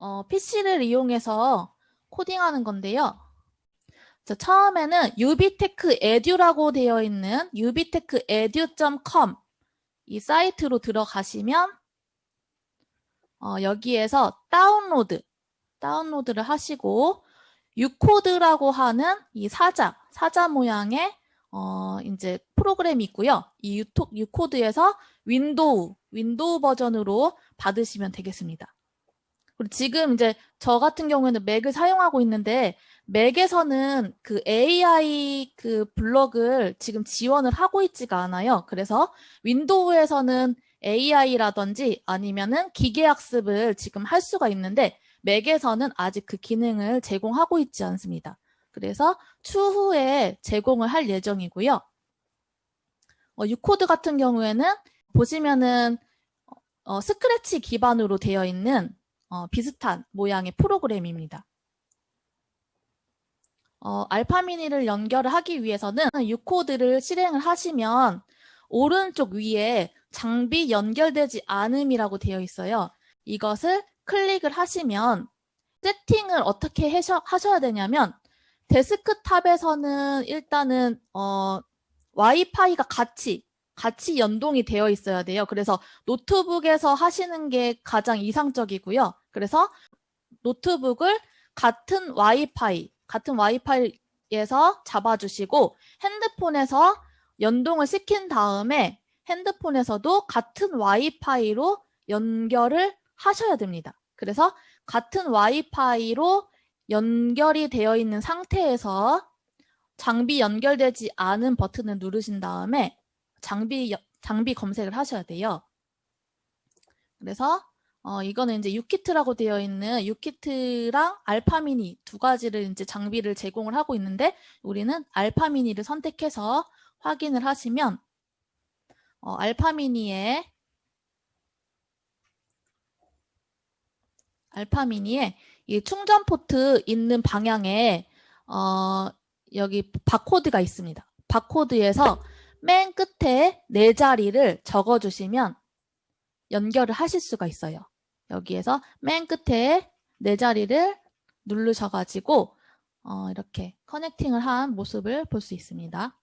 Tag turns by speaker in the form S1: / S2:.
S1: 어, PC를 이용해서 코딩하는 건데요. 자, 처음에는 유비테크 에듀라고 되어 있는 유비테크 에듀.com 이 사이트로 들어가시면 어, 여기에서 다운로드 다운로드를 하시고 유코드라고 하는 이 사자 사자 모양의 어, 이제 프로그램이 있고요. 이 유토, 유코드에서 윈도우 윈도우 버전으로 받으시면 되겠습니다. 그리고 지금 이제 저 같은 경우에는 맥을 사용하고 있는데 맥에서는 그 AI 그 블럭을 지금 지원을 하고 있지가 않아요. 그래서 윈도우에서는 AI라든지 아니면은 기계학습을 지금 할 수가 있는데 맥에서는 아직 그 기능을 제공하고 있지 않습니다. 그래서 추후에 제공을 할 예정이고요. 어, 유코드 같은 경우에는 보시면은 어, 스크래치 기반으로 되어 있는 어, 비슷한 모양의 프로그램입니다. 어, 알파미니를 연결을 하기 위해서는 유코드를 실행을 하시면 오른쪽 위에 장비 연결되지 않음이라고 되어 있어요. 이것을 클릭을 하시면 세팅을 어떻게 하셔, 하셔야 되냐면 데스크탑에서는 일단은 어, 와이파이가 같이 같이 연동이 되어 있어야 돼요. 그래서 노트북에서 하시는 게 가장 이상적이고요. 그래서 노트북을 같은 와이파이, 같은 와이파이에서 잡아주시고 핸드폰에서 연동을 시킨 다음에 핸드폰에서도 같은 와이파이로 연결을 하셔야 됩니다. 그래서 같은 와이파이로 연결이 되어 있는 상태에서 장비 연결되지 않은 버튼을 누르신 다음에 장비 장비 검색을 하셔야 돼요. 그래서 어, 이거는 이제 유키트라고 되어 있는 유키트랑 알파미니 두 가지를 이제 장비를 제공을 하고 있는데 우리는 알파미니를 선택해서 확인을 하시면 어, 알파미니에 알파미니에 이 충전 포트 있는 방향에 어, 여기 바코드가 있습니다. 바코드에서 맨 끝에 네 자리를 적어주시면 연결을 하실 수가 있어요. 여기에서 맨 끝에 네 자리를 누르셔가지고 어, 이렇게 커넥팅을 한 모습을 볼 수 있습니다.